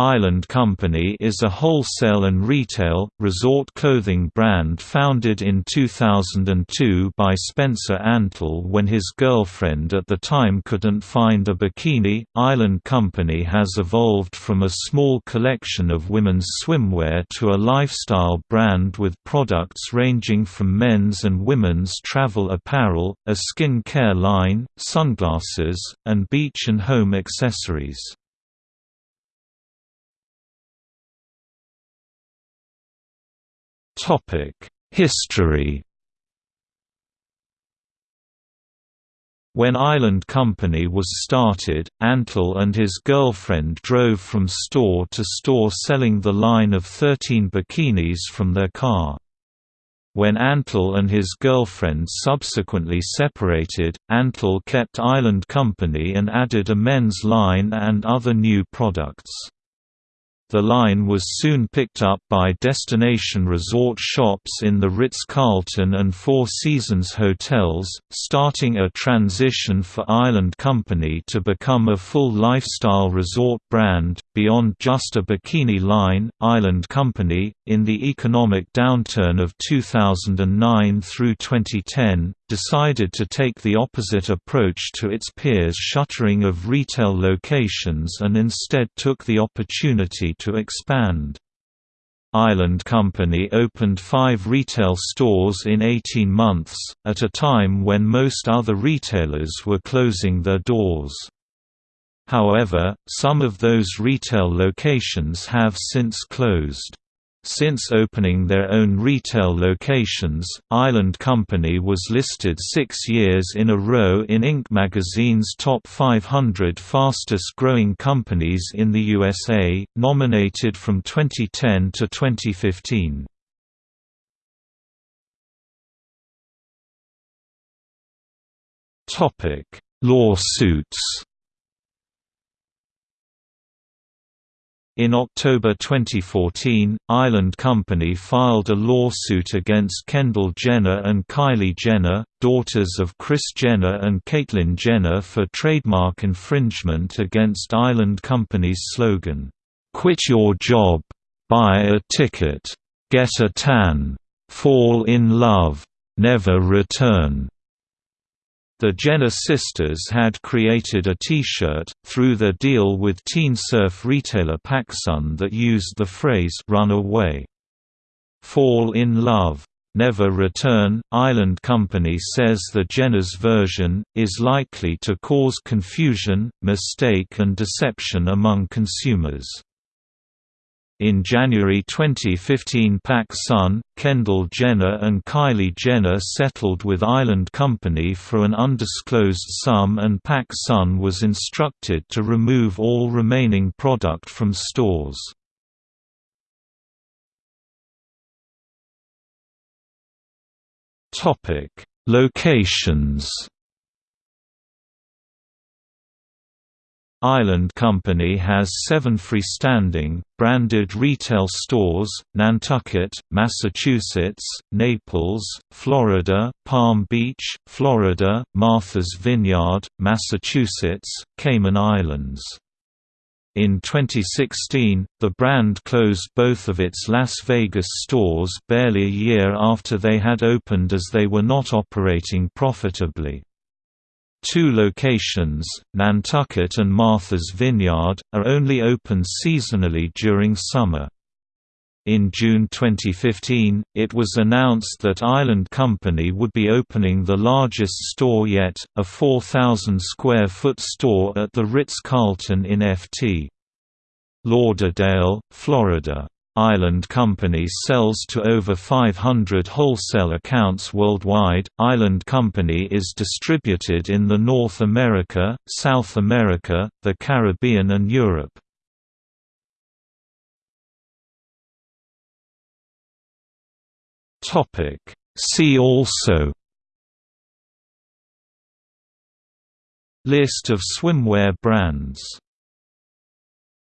Island Company is a wholesale and retail, resort clothing brand founded in 2002 by Spencer Antle when his girlfriend at the time couldn't find a bikini. Island Company has evolved from a small collection of women's swimwear to a lifestyle brand with products ranging from men's and women's travel apparel, a skin care line, sunglasses, and beach and home accessories. History When Island Company was started, Antle and his girlfriend drove from store to store selling the line of 13 bikinis from their car. When Antle and his girlfriend subsequently separated, Antle kept Island Company and added a men's line and other new products. The line was soon picked up by destination resort shops in the Ritz-Carlton and Four Seasons hotels, starting a transition for Island Company to become a full lifestyle resort brand, beyond just a bikini line. Island Company, in the economic downturn of 2009 through 2010, decided to take the opposite approach to its peers' shuttering of retail locations and instead took the opportunity to expand. Island Company opened five retail stores in 18 months, at a time when most other retailers were closing their doors. However, some of those retail locations have since closed. Since opening their own retail locations, Island Company was listed six years in a row in Inc. magazine's Top 500 Fastest Growing Companies in the USA, nominated from 2010 to 2015. Lawsuits In October 2014, Island Company filed a lawsuit against Kendall Jenner and Kylie Jenner, daughters of Kris Jenner and Caitlyn Jenner for trademark infringement against Island Company's slogan, "'Quit your job. Buy a ticket. Get a tan. Fall in love. Never return." The Jenner sisters had created a T-shirt, through their deal with teen surf retailer PacSun that used the phrase «run away». Fall in love. Never Return. Island Company says the Jenner's version, is likely to cause confusion, mistake and deception among consumers. In January 2015 PacSun, Kendall Jenner and Kylie Jenner settled with Island Company for an undisclosed sum and PacSun was instructed to remove all remaining product from stores. Locations Island Company has seven freestanding, branded retail stores, Nantucket, Massachusetts, Naples, Florida, Palm Beach, Florida, Martha's Vineyard, Massachusetts, Cayman Islands. In 2016, the brand closed both of its Las Vegas stores barely a year after they had opened as they were not operating profitably. Two locations, Nantucket and Martha's Vineyard, are only open seasonally during summer. In June 2015, it was announced that Island Company would be opening the largest store yet, a 4,000 square foot store at the Ritz-Carlton in Ft. Lauderdale, Florida. Island Company sells to over 500 wholesale accounts worldwide. Island Company is distributed in the North America, South America, the Caribbean and Europe. Topic See also List of swimwear brands